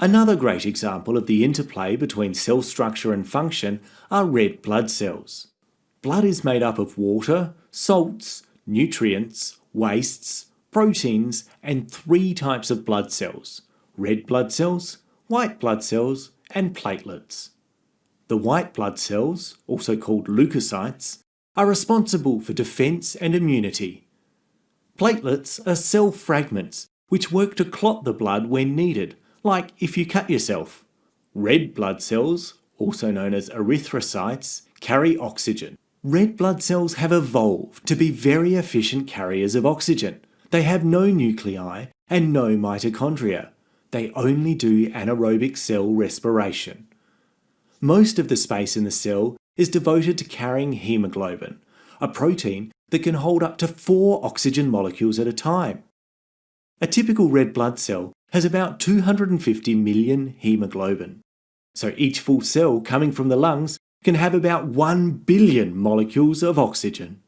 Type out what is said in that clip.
Another great example of the interplay between cell structure and function are red blood cells. Blood is made up of water, salts, nutrients, wastes, proteins, and three types of blood cells red blood cells, white blood cells, and platelets. The white blood cells, also called leukocytes, are responsible for defence and immunity. Platelets are cell fragments which work to clot the blood when needed, like if you cut yourself. Red blood cells, also known as erythrocytes, carry oxygen. Red blood cells have evolved to be very efficient carriers of oxygen. They have no nuclei and no mitochondria. They only do anaerobic cell respiration. Most of the space in the cell is devoted to carrying hemoglobin, a protein that can hold up to four oxygen molecules at a time. A typical red blood cell has about 250 million hemoglobin. So each full cell coming from the lungs can have about 1 billion molecules of oxygen.